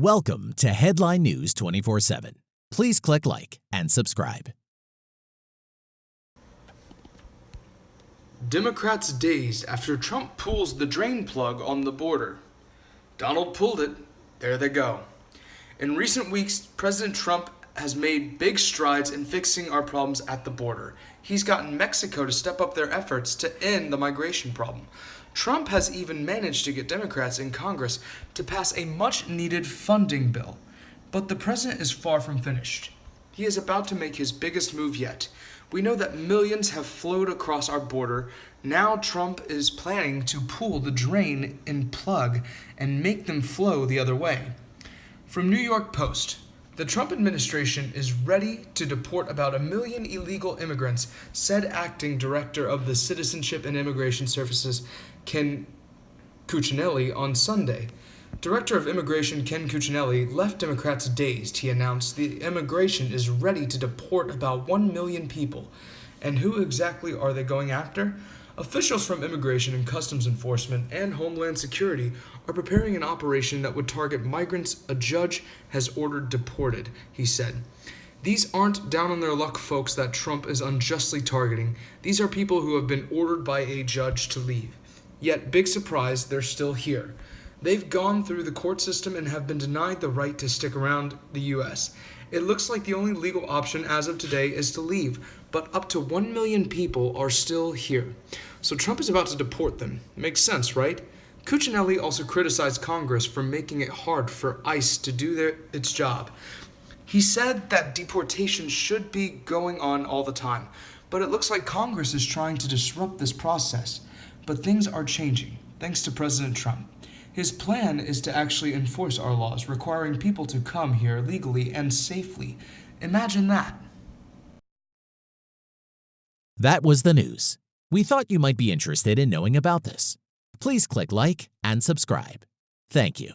Welcome to Headline News 24 7. Please click like and subscribe. Democrats dazed after Trump pulls the drain plug on the border. Donald pulled it. There they go. In recent weeks, President Trump has made big strides in fixing our problems at the border. He's gotten Mexico to step up their efforts to end the migration problem. Trump has even managed to get Democrats in Congress to pass a much needed funding bill. But the president is far from finished. He is about to make his biggest move yet. We know that millions have flowed across our border. Now Trump is planning to pull the drain and plug and make them flow the other way. From New York Post, the Trump administration is ready to deport about a million illegal immigrants, said acting director of the Citizenship and Immigration Services, Ken Cuccinelli, on Sunday. Director of Immigration Ken Cuccinelli left Democrats dazed. He announced the immigration is ready to deport about 1 million people. And who exactly are they going after? Officials from Immigration and Customs Enforcement and Homeland Security are preparing an operation that would target migrants a judge has ordered deported, he said. These aren't down on their luck folks that Trump is unjustly targeting. These are people who have been ordered by a judge to leave. Yet, big surprise, they're still here. They've gone through the court system and have been denied the right to stick around the U.S. It looks like the only legal option as of today is to leave, but up to 1 million people are still here. So Trump is about to deport them. Makes sense, right? Cuccinelli also criticized Congress for making it hard for ICE to do their, its job. He said that deportation should be going on all the time, but it looks like Congress is trying to disrupt this process. But things are changing, thanks to President Trump. His plan is to actually enforce our laws, requiring people to come here legally and safely. Imagine that. That was the news. We thought you might be interested in knowing about this. Please click like and subscribe. Thank you.